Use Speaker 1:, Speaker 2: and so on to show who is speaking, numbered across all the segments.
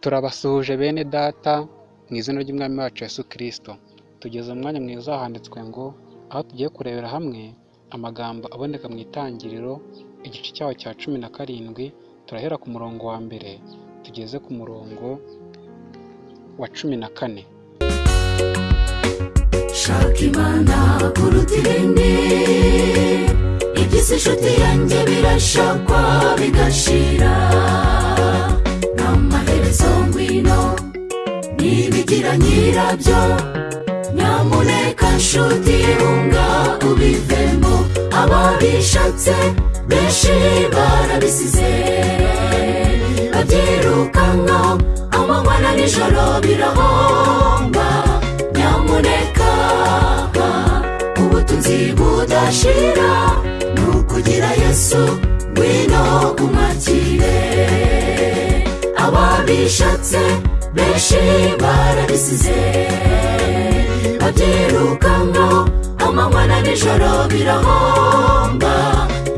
Speaker 1: Turabasuhuje bene data mu izina ry'Umwami wacu Yesu Kristo. Tugeze mu mwanya mwiza handitswe ngo aho tugiye kurebera hamwe amagambo aboneka mu itangiriro igice cyaho cya cumi na karindwi, turahera ku murongo wa mbere tugeze ku murongo wa cumi na kane.
Speaker 2: shaka imana kuruta ibindi iby'isi inshuti yanjye birashakwa bigashira n'amaherezo ngwino ntibigira nyirabyo nyamuneka nshuti hunga ubivemo ababishatse benshi barabisize. Babyirukankaho amanywa na nijoro birahomba. Nyamuneka ubutunzi budashira ni ukugira yesu ngwino umwakire ababishatse benshi barabisize. Babyirukankaho amanywa na nijoro birahomba.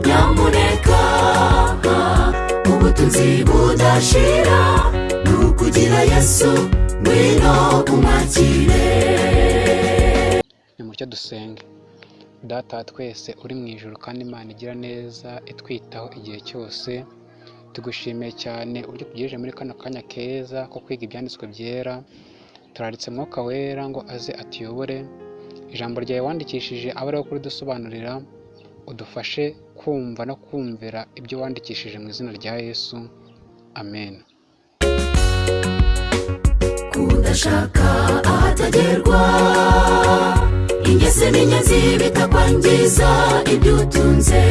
Speaker 2: Nyamuneka ubutunzi budashira. Ni ukugira yesu ngwino umwakire.
Speaker 1: Nimutyo dusenge. Data twese uri mu ijuru kandi Imana igira neza itwitaho igihe cyose, tugushimiye cyane uburyo tugejeje muri kano kanya keza ko kwiga ibyanditswe byera, turaritse Mwuka Wera ngo aze atuyobore, ijambo ryawe wandikishije abe ariho kuridusobanurira, udufashe kumva no kumvira ibyo wandikishije mu izina rya Yesu, amen.
Speaker 2: kudashaka ahatagerwa ingese n'inyenzi bitakwangiza ibyo utunze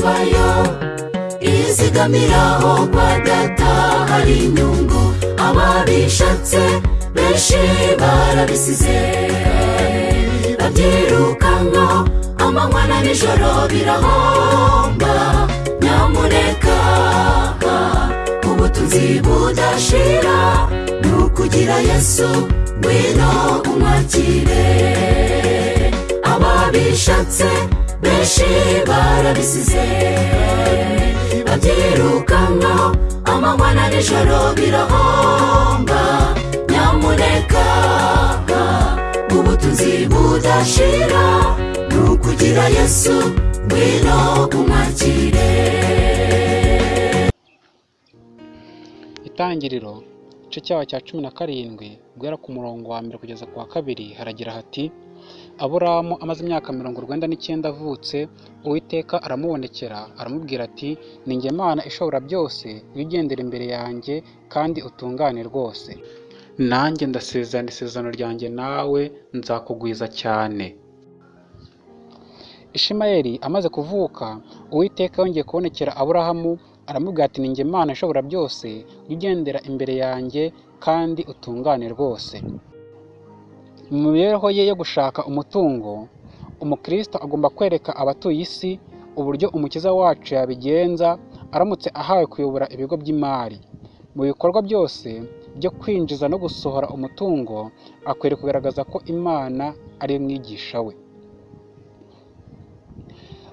Speaker 2: bibayo izigamiraho kwa data hari inyungu. Ababishatse benshi barabisize. Babyirukankaho amanywa na nijoro birahomba. Nyamuneka ubutunzi budashira ni ukugira yesu ngwino umwakire. Ababishatse benshi barabisize babyirukankaho amanywa na nijoro birahomba nyamuneka ubutunzi budashira ni ukugira yesu ngwino umwakire
Speaker 1: Itangiriro igice cyaho cya cumi na karindwi guhera ku murongo wa mbere kugeza ku wa kabiri haragira hati aburamu amaze imyaka mirongo urwenda n'icyenda avutse uwiteka aramubonekera aramubwira ati ni njye mana ishobora byose ujye ugendera imbere yanjye kandi utungane rwose. Nanjye ndasezerana isezerano ryanjye nawe nzakugwiza cyane. Ishimayeli amaze kuvuka uwiteka yongeye kubonekera aburahamu aramubwira ati ni njye mana ishobora byose ujye ugendera imbere yanjye kandi utungane rwose. Mu mibereho ye yo gushaka umutungo umukristo agomba kwereka abatuye isi uburyo umukiza wacu yabigenza aramutse ahawe kuyobora ibigo by'imari. Mu bikorwa byose byo kwinjiza no gusohora umutungo akwiriye kugaragaza ko imana ari mwigisha we.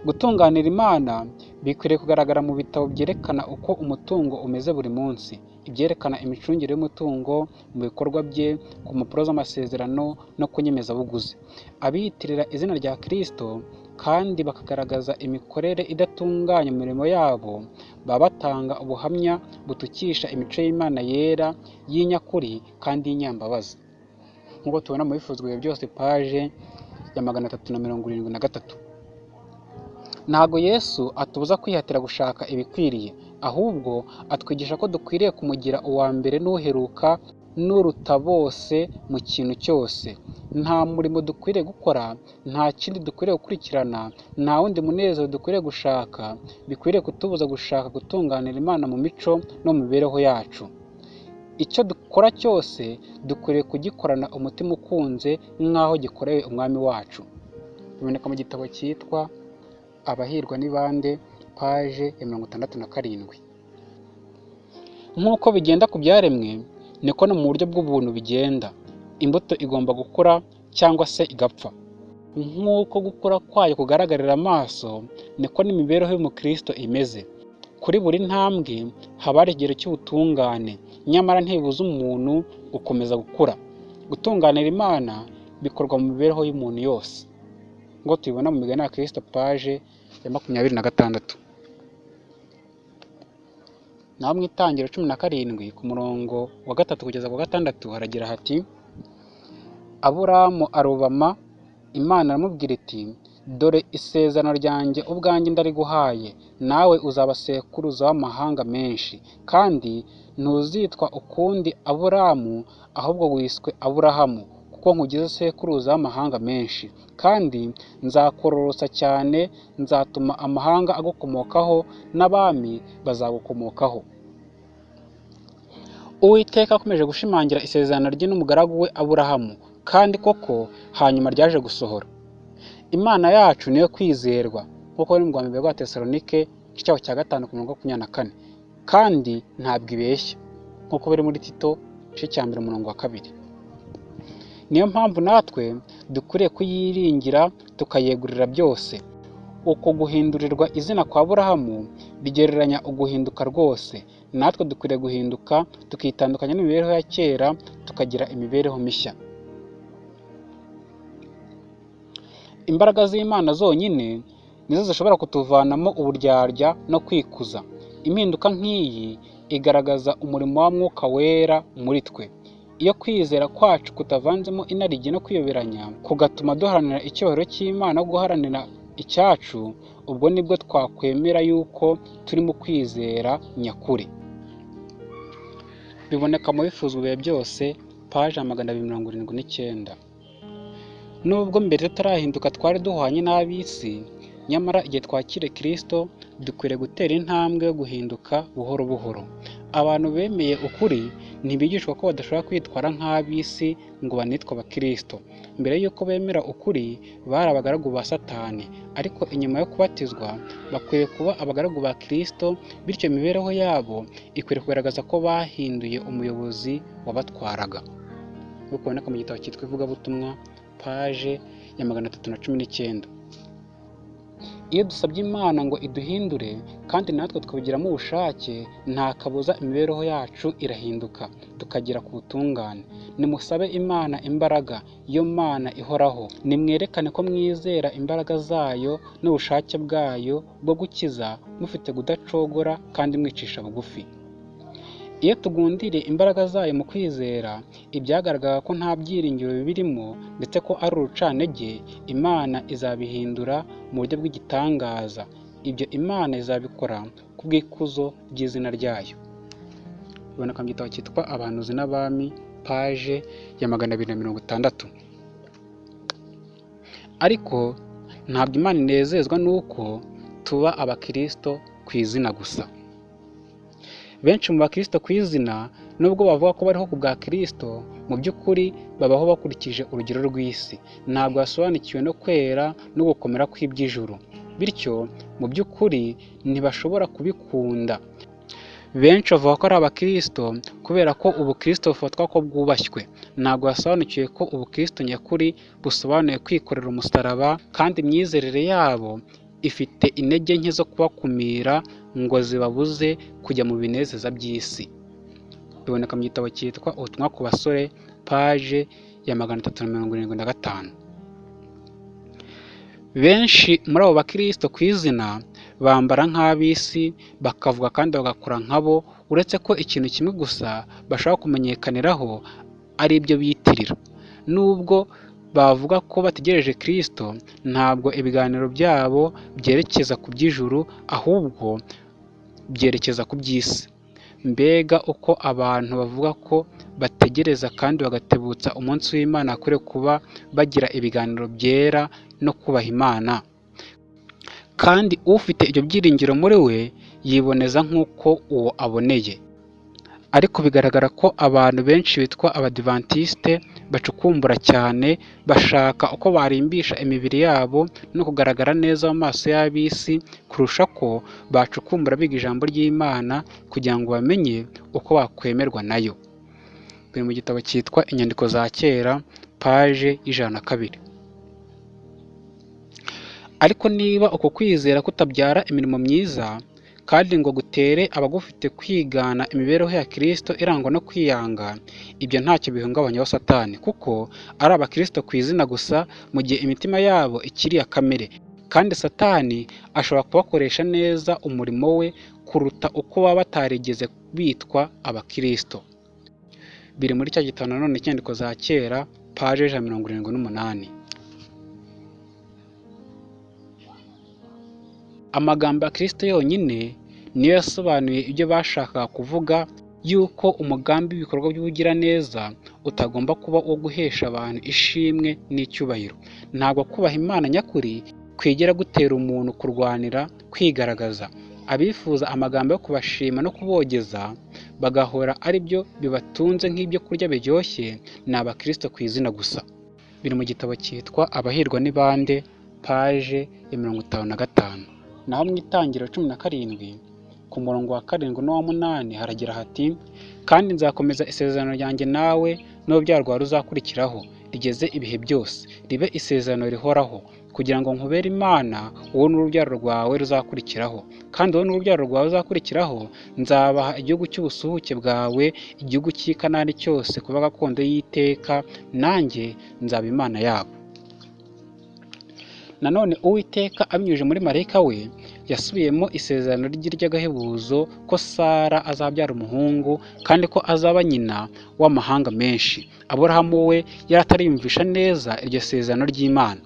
Speaker 1: Gutunganira imana bikwiriye kugaragara mu bitabo byerekana uko umutungo umeze buri munsi. Ibyerekana imicungire y'umutungo mu bikorwa bye ku mpapuro z'amasezerano no ku nyemezabuguzi. Abiyitirira izina rya kirisito kandi bakagaragaza imikorere idatunganye mu mirimo yabo baba batanga ubuhamya butukisha imico y'imana yera y'inyakuri kandi y'inyambabazi. Nk'uko tubona mu bifuzwa bihe byose paje ya magana atatu na mirongo irindwi na gatatu. Ntabwo yesu atubuza kwihatira gushaka ibikwiriye. Ahubwo atwigisha ko dukwiriye kumugira uwa mbere n'uheruka n'uruta bose mu kintu cyose. Nta murimo dukwiriye gukora nta kindi dukwiriye gukurikirana nta wundi munezero dukwiriye gushaka bikwiriye kutubuza gushaka gutunganira imana mu mico no mu mibereho yacu. Icyo dukora cyose dukwiriye kugikorana umutima ukunze nk'aho gikorewe umwami wacu. Biboneka mu gitabo cyitwa abahirwa ni bande paje ya mirongo itandatu na karindwi. Nk'uko bigenda ku byaremwe niko no mu buryo bw'ubuntu bigenda. Imbuto igomba gukura cyangwa se igapfa. Nk'uko gukura kwayo kugaragarira amaso niko n'imibereho y'umukristo imeze. Kuri buri ntambwe haba hari ikigero cy'ubutungane. Nyamara ntibibuza umuntu gukomeza gukura. Gutunganira imana bikorwa mu mibereho y'umuntu yose. Ngo tubibona mu migani ya kirisito paje ya makumyabiri na gatandatu. Naho mu itangiro cumi na karindwi ku murongo wa gatatu kugeza ku gatandatu haragira hati aburamu arubama imana aramubwira iti dore isezerano ryanjye ubwanjye ndariguhaye nawe uzaba sekuruza w'amahanga menshi kandi ntuzitwa ukundi aburamu ahubwo wiswe aburahamu kuko nkugize sekuruza w'amahanga menshi. Kandi nzakororosa cyane nzatuma amahanga agukomokaho n'abami bazagukomokaho. Uwiteka akomeje gushimangira isezerano rye n'umugaragu we aburahamu kandi koko hanyuma ryaje gusohora. Imana yacu niyo kwizerwa nk'uko biri mu rwanda rwa tesalonike igice cya gatanu ku mirongo makumyabiri na kane. Kandi ntabwo ibeshya nk'uko biri muri tito igice cya mbere umurongo wa kabiri. Niyo mpamvu natwe dukwiriye kuyiringira tukayegurira byose. Uko guhindurirwa izina kwa burahamu bigereranya uguhinduka rwose. Natwe dukwiriye guhinduka tukitandukanya n'imibereho ya kera tukagira imibereho mishya. Imbaraga z'imana zonyine nizo zishobora kutuvanamo uburyarya no kwikuza. Impinduka nk'iyi igaragaza umurimo wa mwuka wera muri twe. Iyo kwizera kwacu kutavanzemo inarijye no kwiyoberanya kugatuma duharanira icyubahiro cy'imana no guharanira icyacu ubwo ni bwo twakwemera yuko turi mu kwizera nyakuri. Biboneka mu bifuzwa ibihe byose paje ya magana abiri mirongo irindwi n'icyenda. Nubwo mbere tutarahinduka twari duhwanye n'ab'isi nyamara igihe twakire kirisito dukwiriye gutera intambwe yo guhinduka buhoro buhoro. Abantu bemeye ukuri ntibigishwa ko badashobora kwitwara nk'ab'isi ngo banitwe abakirisito mbere y'uko bemera ukuri bari abagaragu ba satani. Ariko inyuma yo kubatizwa bakwiriye kuba abagaragu ba kirisito bityo imibereho yabo ikwiriye kugaragaza ko bahinduye umuyobozi wabatwaraga. Nk'uko biboneka mu gitabo cyitwa ivugabutumwa paje ya magana atatu na cumi n'icyenda. Iyo dusabye imana ngo iduhindure kandi natwe twabigiramo ubushake nta kabuza imibereho yacu irahinduka tukagera ku butungane. Nimusabe imana imbaraga iyo mana ihoraho. Nimwerekane ko mwizera imbaraga zayo n'ubushake bwayo bwo gukiza mufite kudacogora kandi mwicisha bugufi. Iyo tugundiriye imbaraga zayo mu kwizera ibyagaragara ko nta byiringiro birimo ndetse ko ari urucantege imana izabihindura mu buryo bw'igitangaza. Ibyo imana izabikora ku bw'ikuzo ry'izina ryayo. Biboneka mu gitabo cyitwa abantuzi n'abami paje ya magana abiri na mirongo itandatu. Ariko ntabwo imana inezezwa n'uko tuba abakirisito ku izina gusa. Benshi mu bakirisito ku izina nubwo bavuga ko bariho ku bwa kirisito mu by'ukuri babaho bakurikije urugero rw'isi. Ntabwo basobanukiwe no kwera no gukomera kw'iby'ijuru. Bityo mu by'ukuri ntibashobora kubikunda. Benshi bavuga ko ari abakirisito kubera ko ubukirisito bufatwa ko bwubashywe. Ntabwo basobanukiwe ko ubukirisito nyakuri busobanuye kwikorera umusaraba kandi imyizerere yabo ifite intege nke zo kubakumira ngo zibabuze kujya mu binezeza by'isi. Biboneka mu gitabo cyitwa ubutumwa ku basore paje ya magana atatu na mirongo irindwi na gatanu. Benshi muri abo bakirisito ku izina bambara nk'ab'isi bakavuga kandi bagakora nkabo uretse ko ikintu kimwe gusa bashaka kumenyekaniraho ari ibyo biyitirira nubwo bavuga ko bategereje kirisito ntabwo ibiganiro byabo byerekeza ku by'ijuru ahubwo byerekeza ku by'isi. Mbega uko abantu bavuga ko bategereza kandi bagatebutsa umunsi w'imana akwiriye kuba bagira ibiganiro byera no kubaha imana. Kandi ufite ibyo byiringiro muri we yiboneza nk'uko uwo aboneye. Ariko bigaragara ko abantu benshi bitwa abadivantisite bacukumbura cyane bashaka uko barimbisha imibiri yabo no kugaragara neza mu maso y'ab'isi kurusha ko bacukumbura biga ijambo ry'imana kugira ngo bamenye uko bakwemerwa na yo. Biri mu gitabo cyitwa inyandiko za kera paje y'ijana na kabiri. Ariko niba uko kwizera kutabyara imirimo myiza kandi ngo gutere abagufite kwigana imibereho ya kirisito irangwa no kwiyanga ibyo ntacyo bihungabanyaho satani kuko ari abakirisito ku izina gusa mu gihe imitima yabo ikiri iya kamere. Kandi satani ashobora kubakoresha neza umurimo we kuruta uko baba batarigeze bitwa abakirisito biri muri cya gitabo nanone cy'inyandiko za kera paje ijana na mirongo irindwi n'umunani. Amagambo ya kirisito yonyine niyo yasobanuye ibyo bashakaga kuvuga yuko umugambi w'ibikorwa by'ubugiraneza utagomba kuba uwo guhesha abantu ishimwe n'icyubahiro. Ntabwo kubaha imana nyakuri kwigera gutera umuntu kurwanira kwigaragaza. Abifuza amagambo yo kubashima no kubogeza bagahora ari byo bibatunze nk'ibyo kurya biryoshye ni abakirisito ku izina gusa. Biri mu gitabo cyitwa abahirwa ni bande paje ya mirongo itanu na gatanu. Naho mu itangiriro cumi na karindwi ku murongo wa karindwi n'uwa munani haragira hati kandi nzakomeza isezerano ryanjye nawe n'urubyaro rwawe ruzakurikiraho rigeze ibihe byose. Ribe isezerano rihoraho kugira ngo nkubere imana wowe n'urubyaro rwawe ruzakurikiraho. Kandi wowe n'urubyaro rwawe ruzakurikiraho nzabaha igihugu cy'ubusuhuke bwawe igihugu cy'i kanani cyose kuba gakondo y'iteka nanjye nzaba imana yabo. Nanone uwiteka abinyujije muri marayika we yasubiyemo isezerano rye ry'agahebuzo ko sara azabyara umuhungu kandi ko azaba nyina w'amahanga menshi. Aburahamu we yari atariyumvisha neza iryo sezerano ry'imana.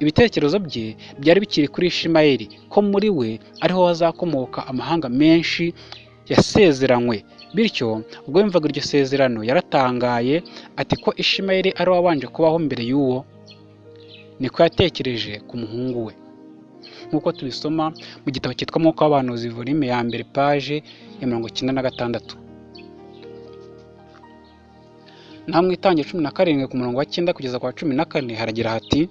Speaker 1: Ibitekerezo bye byari bikiri kuri ishimayeli ko muri we ariho hazakomoka amahanga menshi yasezeranywe. Bityo ubwo yumvaga iryo sezerano yaratangaye ati ko ishimayeli ari wabanje kubaho mbere y'uwo. Niko yatekereje ku muhungu we. Nk'uko tubisoma mu gitabo cyitwa amaboko y'abahanuzi volume ya mbere paje ya mirongo icyenda na gatandatu. Naho mu itangira cumi na karindwi ku murongo wa cyenda kugeza ku wa cumi na kane haragira hati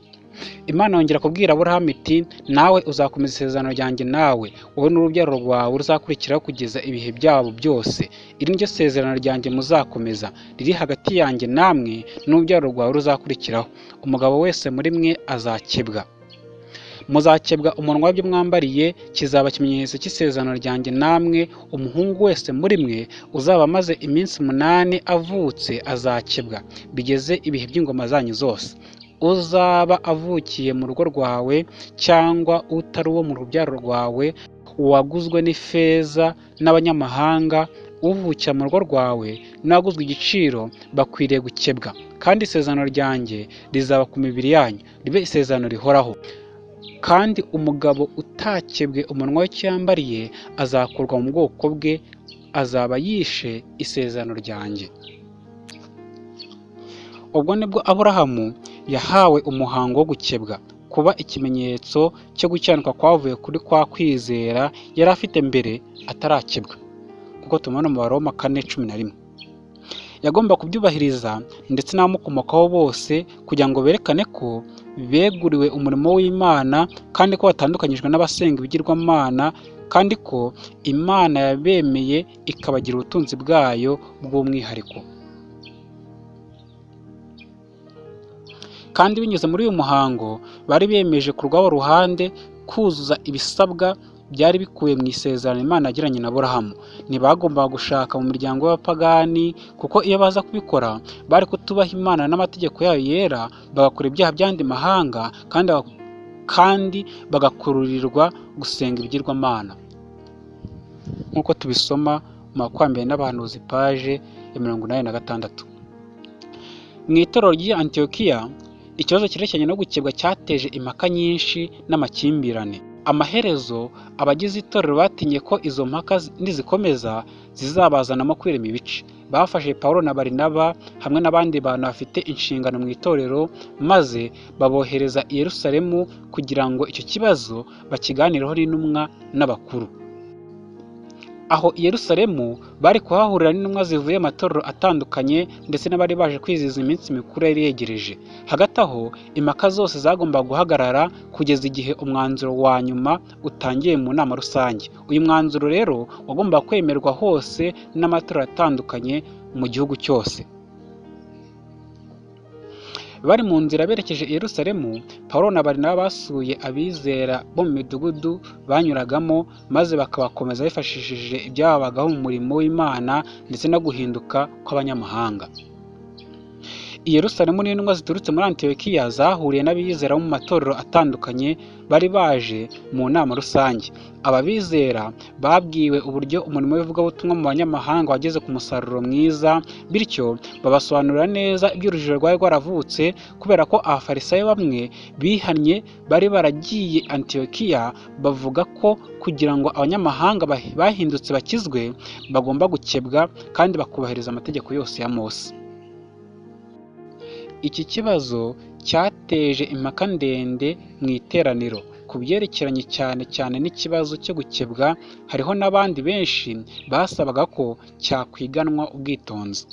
Speaker 1: imana yongera kubwira aburahamu iti nawe uzakomeza isezerano ryanjye nawe. Wowe n'urubyaro rwawe ruzakurikiraho kugeza ibihe byabo byose. Iri ni ryo sezerano ryanjye muzakomeza. Riri hagati yanjye namwe n'urubyaro rwawe ruzakurikiraho. Umugabo wese muri mwe azakebwa. Muzakebwa umunwa w'ibyo mwambariye kizaba ikimenyetso cy'isezerano ryanjye namwe. Umuhungu wese muri mwe uzaba amaze iminsi umunani avutse azakebwa. Bigeze ibihe by'ingoma zanyu zose. Uzaba avukiye mu rugo rwawe cyangwa utari uwo mu rubyaro rwawe uwaguzwe n'ifeza n'abanyamahanga uvukira mu rugo rwawe n'uwaguzwe igiciro bakwiriye gukebwa. Kandi isezerano ryanjye rizaba ku mibiri yanyu ribe isezerano rihoraho. Kandi umugabo utakebwe umunwa we cyambariye azakurwa mu bwoko bwe azaba yishe isezerano ryanjye. Ubwo ni bwo aburahamu yahawe umuhango wo gukebwa. Kuba ikimenyetso cyo gukiranuka kwavuye kuri kwa kwizera yari afite mbere atarakebwa kuko tubona mu baroma kane cumi na rimwe. Yagomba kubyubahiriza ndetse n'abamukomokaho bose kugira ngo berekane ko beguriwe umurimo w'imana kandi ko batandukanyijwe n'abasenga ibigirwamana kandi ko imana yabemeye ikabagira ubutunzi bwayo bw'umwihariko. Kandi binyuze muri uyu muhango bari bemeje ku rwabo ruhande kuzuza ibisabwa byari bikubiye mu isezerano imana yagiranye na burahamu ntibagombaga gushaka mu miryango y'abapagani kuko iyo baza kubikora bari kutubaha imana n'amategeko yayo yera bagakora ibyaha by'andi mahanga kandi kandi bagakururirwa gusenga ibigirwamana nk'uko tubisoma mu makwambere n'abahanuzi paje ya mirongo inani na gatandatu. Mu itorero ry'i antiyokiya ikibazo cyerekeranye no gukebwa cyateje impaka nyinshi n'amakimbirane. Amaherezo abagize itorero batinye ko izo mpaka nizikomeza zizabazanamo kwirema ibice. Bafashe paul na barinaba hamwe n'abandi bantu bafite inshingano mu itorero maze babohereza i yerusalemu kugira ngo icyo kibazo bakiganireho n'intumwa n'abakuru. Aho i yerusalemu bari kuhahurira n'intumwa zivuye amatorero atandukanye ndetse n'abari baje kwizihiza iminsi mikuru yari yegereje. Hagati aho impaka zose zagombaga guhagarara kugeza igihe umwanzuro wa nyuma utangiye mu nama rusange. Uyu mwanzuro rero wagombaga kwemerwa hose n'amatorero atandukanye mu gihugu cyose. Bari mu nzira berekeje i Yerusalemu Pawulo na Barinaba basuye abizera bo mu midugudu banyuragamo maze bakabakomeza bifashishije ibyababagaho mu murimo w'Imana ndetse no guhinduka kw'abanyamahanga. I Yerusalemu n'intumwa ziturutse muri Antiyokiya zahuriye n'abizera mu matorero atandukanye bari baje mu nama rusange. Aba bizera babwiwe uburyo umurimo w'ivugabutumwa mu banyamahanga wageze ku musaruro mwiza bityo babasobanurira neza iby'urujijo rwari rwaravutse kubera ko abafarisayo bamwe bihannye bari baragiye Antiyokiya bavuga ko kugira ngo abanyamahanga bah- bahindutse bakizwe bagomba gukebwa kandi bakubahiriza amategeko yose ya Mose. Iki kibazo cyateje impaka ndende mu iteraniro. Ku byerekeranye cyane cyane n'ikibazo cyo gukebwa hariho n'abandi benshi basabaga ko cyakwiganwa ubwitonzi.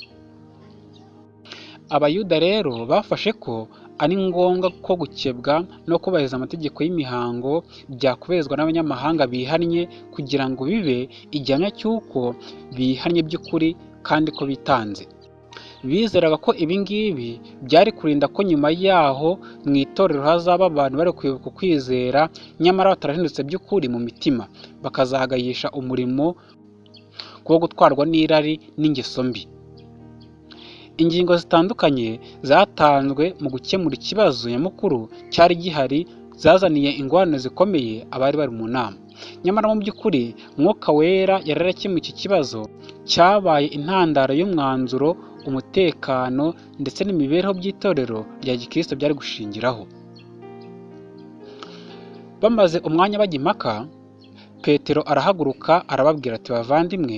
Speaker 1: Abayuda rero bafashe ko ari ngombwa ko gukebwa no kubahiriza amategeko y'imihango byakubahirizwa n'abanyamahanga bihannye kugira ngo bibe igihamya cy'uko bihannye by'ukuri kandi ko bitanze. Bizeraga ko ibi ngibi byari kurinda ko nyuma yaho mu itorero hazaba abantu bari kwibuka ukwizera nyamara batarahindutse by'ukuri mu mitima. Bakazagayisha umurimo wo gutwarwa n'irari n'ingeso mbi. Ingingo zitandukanye zatanzwe mu gukemura ikibazo nyamukuru cyari gihari zazaniye ingorane zikomeye abari bari mu nama. Nyamara mu by'ukuri mwuka wera yari iki kibazo cyabaye intandaro y'umwanzuro umutekano ndetse n'imibereho by'itorero rya gikristo byari gushingiraho. Bamaze umwanya bajya impaka petero arahaguruka arababwira ati bavandimwe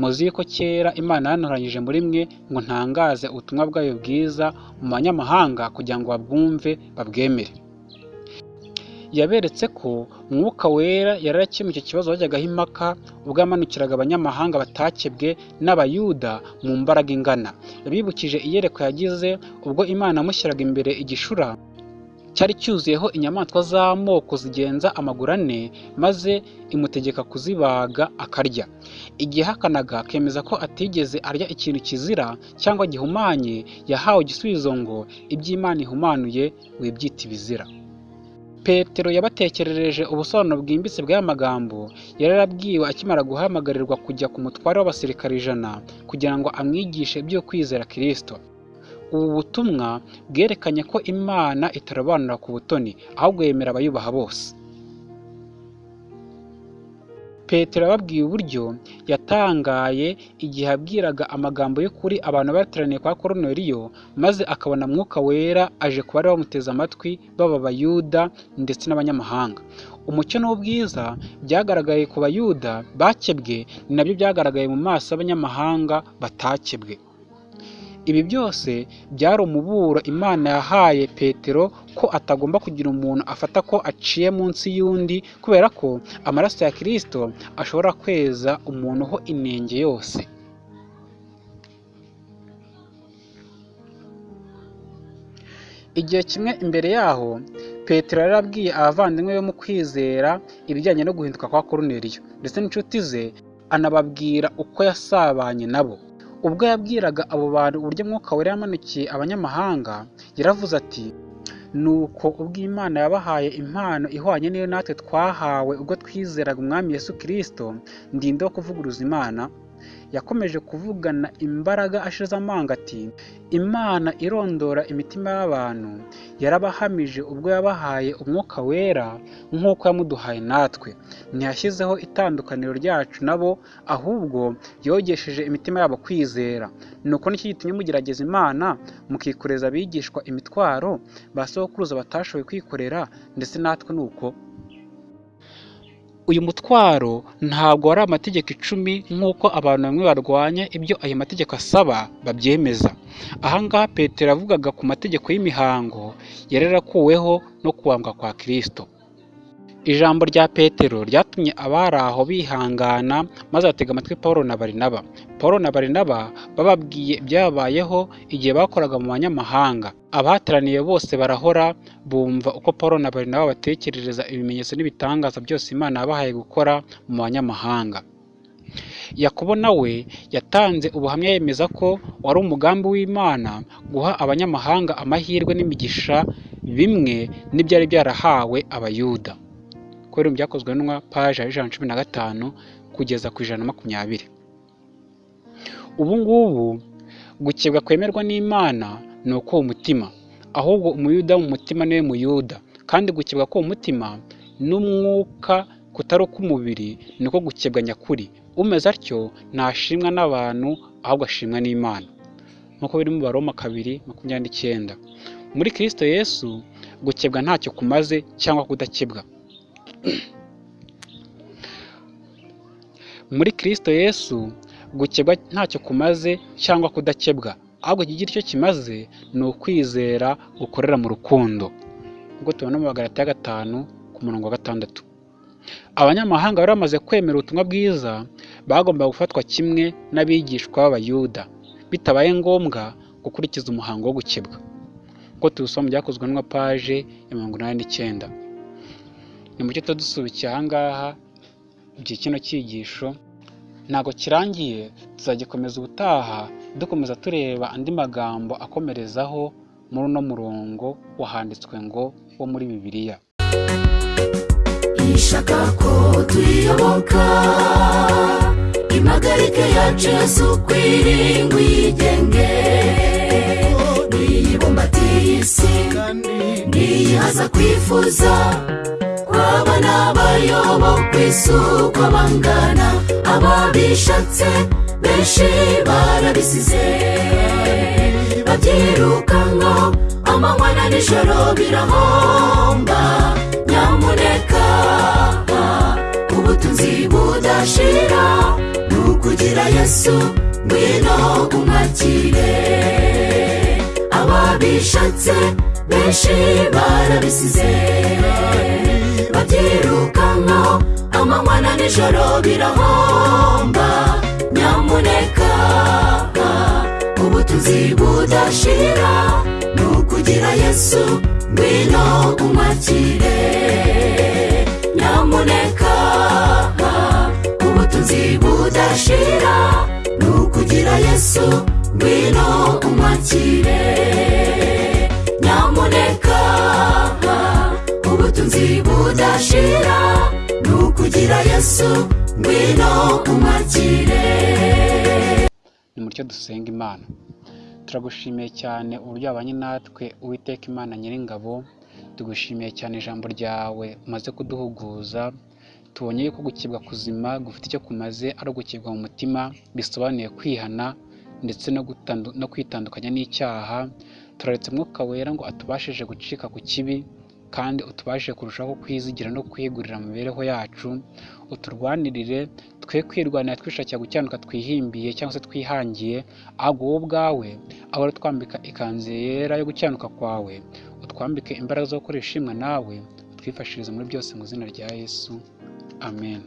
Speaker 1: muzi yuko kera imana yantoranyije muri mwe ngo ntangaze ubutumwa bwayo bwiza mu banyamahanga kugira ngo babwumve babwemere. Yaberetse ko mwuka wera yari yarakemuye icyo kibazo bajyagaho impaka ubwo yamanukiraga abanyamahanga batakebwe n'abayuda mu mbaraga ingana. Yabibukije iyerekwa yagize ubwo imana yamushyiraga imbere igishura cyari cyuzuyeho inyamaswa z'amoko zigenza amaguru ane maze imutegeka kuzibaga akarya. Igihe ahakanaga akemeza ko atigeze arya ikintu kizira cyangwa gihumanye yahawe igisubizo ngo iby'imana ihumanuye wibyita ibizira. Petero yabatekerereje ubusobanuro bwimbitse bw'aya magambo yari yarabwiwe akimara guhamagarirwa kujya ku mutware w'abasirikare ijana kugira ngo amwigishe ibyo kwizera kirisito ubu butumwa bwerekanye ko imana itarobanura ku butoni ahubwo yemera abayubaha bose. Petero yababwiye uburyo yatangaye igihe abwiraga amagambo y'ukuri abantu bateraniye kwa koroneliyo maze akabona mwuka wera aje kuba bari bamuteze amatwi baba abayuda ndetse n'abanyamahanga. Umucyo n'ubwiza byagaragaye ku bayuda bakebwe ni na byo byagaragaye mu maso y'abanyamahanga batakebwe. Ibi byose byari umuburo imana yahaye petero ko atagomba kugira umuntu afata ko aciye munsi y'undi kubera ko amaraso ya kirisito ashobora kweza umuntu ho inenge yose. Igihe kimwe imbere yaho petero yari abwiye abavandimwe be mu kwizera ibijyanye no guhinduka kwa koroneliyo ndetse n'inshuti ze anababwira uko yasabanye nabo. Ubwo yabwiraga abo bantu uburyo mwuka wera yamanukiye abanyamahanga yaravuze ati nuko ubwo imana yabahaye impano ihwanye n'iyo natwe twahawe ubwo twizeraga umwami yesu kirisito ndinde wo kuvuguruza imana yakomeje kuvugana imbaraga ashize amanga ati imana irondora imitima y'abantu. Yarabahamije ubwo yabahaye umwuka wera nk'uko yamuduhaye natwe. Ntiyashyizeho itandukaniro ryacu nabo ahubwo yogesheje imitima yabo kwizera. Nuko ni cyo gitumye mugerageza imana mukikoreza abigishwa imitwaro ba sokuruza batashoboye kwikorera ndetse natwe ni uko uyu mutwaro ntabwo wari amategeko icumi nk'uko abantu bamwe barwanya ibyo ayo mategeko asaba babyemeza. Ahangaha petero yavugaga ku mategeko y'imihango yari yarakuweho no kubambwa kwa kirisito ijambo rya petero ryatumye abari aho bihangana maze batega amatwi paul na barinaba. Paul na barinaba bababwiye ibyabayeho igihe bakoraga mu banyamahanga. Abahateraniye bose barahora bumva uko paul na barinaba batekerereza ibimenyetso n'ibitangaza byose imana yabahaye gukora mu banyamahanga. Yakobo nawe yatanze ubuhamya yemeza ko wari umugambi w'imana guha abanyamahanga amahirwe n'imigisha bimwe n'ibyari byarahawe abayuda. Kubera mu byakozwe n'intumwa paje ya ijana na cumi na gatanu kugeza ku ijana na makumyabiri. Ubu ngubu gukebwa kwemerwa n'imana ni uko umutima ahubwo umuyuda mu mutima ni we muyuda. Kandi gukebwa k'uwo mutima n'umwuka kutari uk'umubiri niko gukebwa nyakuri. Umeze atyo ntashimwa n'abantu ahubwo ashimwa n'imana. Nk'uko biri mu baroma kabiri makumyabiri n'icyenda. Muri kirisito yesu gukebwa ntacyo kumaze cyangwa kudakebwa. Muri kirisito yesu gukebwa ntacyo kumaze cyangwa kudakebwa. Ahubwo ikigira icyo kimaze ni ukwizera gukorera mu rukundo. Nk'uko tubona mu magarati ya gatanu ku murongo wa gatandatu. Abanyamahanga bari bamaze kwemera ubutumwa bwiza bagombaga gufatwa kimwe n'abigishwa b'abayuda. Bitabaye ngombwa gukurikiza umuhango wo gukebwa. Nk'uko tubisoma byakozwe n'uwa paje ya mirongo inani n'icyenda. Ni mucyo tuba dusubikiye aha ngaha kino cyigisho ntabwo kirangiye tuzagikomeza ubutaha dukomeza tureba andi magambo akomerezaho muri uno murongo wahanditswe ngo wo muri bibiliya.
Speaker 2: Ishaka ko tuyiyoboka impagarike yacu yesu kwiringa uyigenge niyibumbatiye isi niyihaza kwifuza kwaba n'abayoboka isuko bangana ababishatse benshi barabisize. Babyirukankaho amanywa na nijoro birahomba. Nyamuneka ubutunzi budashira ni ukugira yesu ngwino umwakire ababishatse benshi barabisize. Babyirukankaho amanywa na nijoro birahomba nyamuneka ubutunzi budashira ni ukugira yesu ngwino umwakire. Nyamuneka ubutunzi budashira ni ukugira yesu ngwino umwakire. Nyamuneka ubutunzi budashira ni ukugira yesu ngwino umwakire.
Speaker 1: Nimutyo dusenga imana. Turagushimiye cyane uburyo wabanye natwe uwiteka imana nyiringabo. Tugushimiye cyane ijambo ryawe umaze kuduhuguza tubonye yuko gukebwa kuzima gufite icyo kumaze ari ugukebwa mu mutima bisobanuye kwihana ndetse no kwitandukanya n'icyaha. Turaretse mwuka wera ngo atubashije gucika ku kibi kandi utubashije kurushaho kwizigira no kwigurira mu mibereho yacu uturwanirire twe kwirwanira twishakira gukiranuka twihimbiye cyangwa se twihangiye ahubwo wowe ubwawe ahora twambika ikanzu yera yo gukiranuka kwawe utwambike imbaraga zo gukora ishimwa nawe utwifashirize muri byose mu izina rya yesu. Amen.